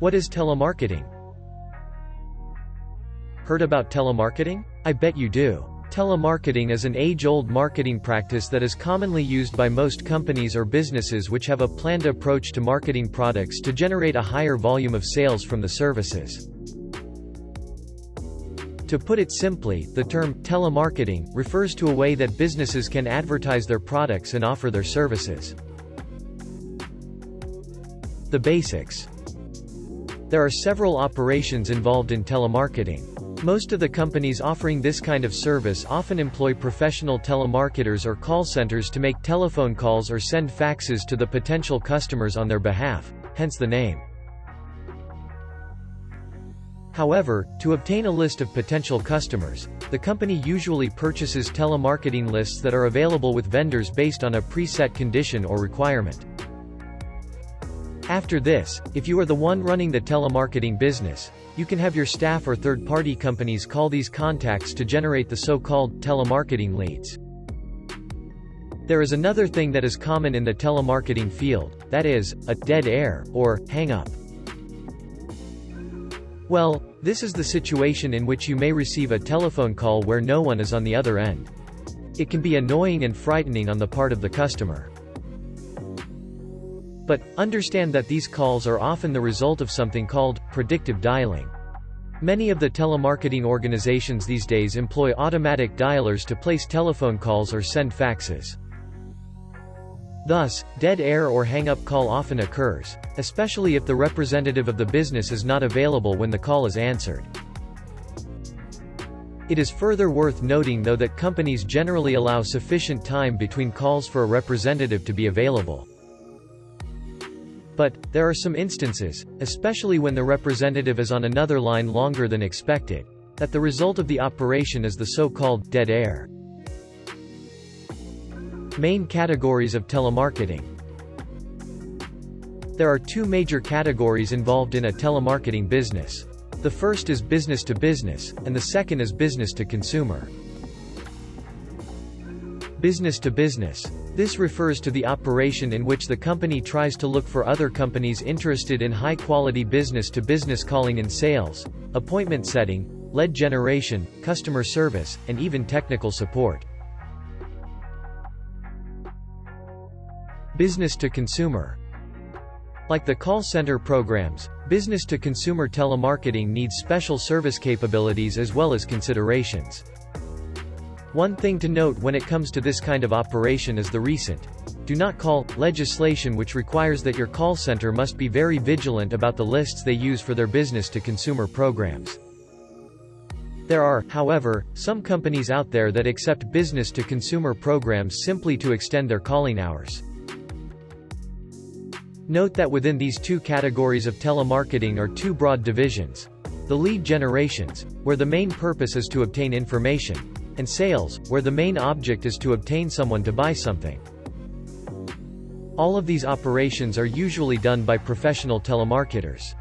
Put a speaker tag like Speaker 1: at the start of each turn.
Speaker 1: What is telemarketing? Heard about telemarketing? I bet you do. Telemarketing is an age-old marketing practice that is commonly used by most companies or businesses which have a planned approach to marketing products to generate a higher volume of sales from the services. To put it simply, the term telemarketing refers to a way that businesses can advertise their products and offer their services. The basics. There are several operations involved in telemarketing. Most of the companies offering this kind of service often employ professional telemarketers or call centers to make telephone calls or send faxes to the potential customers on their behalf, hence the name. However, to obtain a list of potential customers, the company usually purchases telemarketing lists that are available with vendors based on a preset condition or requirement. After this, if you are the one running the telemarketing business, you can have your staff or third-party companies call these contacts to generate the so-called telemarketing leads. There is another thing that is common in the telemarketing field, that is, a dead air, or hang-up. Well, this is the situation in which you may receive a telephone call where no one is on the other end. It can be annoying and frightening on the part of the customer. But, understand that these calls are often the result of something called predictive dialing. Many of the telemarketing organizations these days employ automatic dialers to place telephone calls or send faxes. Thus, dead air or hang-up call often occurs, especially if the representative of the business is not available when the call is answered. It is further worth noting though that companies generally allow sufficient time between calls for a representative to be available. But, there are some instances, especially when the representative is on another line longer than expected, that the result of the operation is the so-called dead air. Main categories of telemarketing There are two major categories involved in a telemarketing business. The first is business to business, and the second is business to consumer. Business to business. This refers to the operation in which the company tries to look for other companies interested in high-quality business-to-business calling and sales, appointment setting, lead generation, customer service, and even technical support. Business to consumer. Like the call center programs, business-to-consumer telemarketing needs special service capabilities as well as considerations. One thing to note when it comes to this kind of operation is the recent do not call legislation which requires that your call center must be very vigilant about the lists they use for their business-to-consumer programs. There are, however, some companies out there that accept business-to-consumer programs simply to extend their calling hours. Note that within these two categories of telemarketing are two broad divisions. The lead generations, where the main purpose is to obtain information, and sales, where the main object is to obtain someone to buy something. All of these operations are usually done by professional telemarketers.